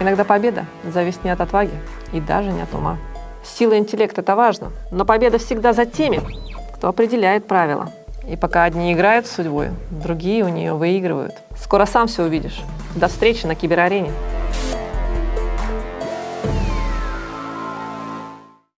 Иногда победа зависит не от отваги и даже не от ума. Сила интеллекта — это важно, но победа всегда за теми, кто определяет правила. И пока одни играют с судьбой, другие у нее выигрывают. Скоро сам все увидишь. До встречи на киберарене.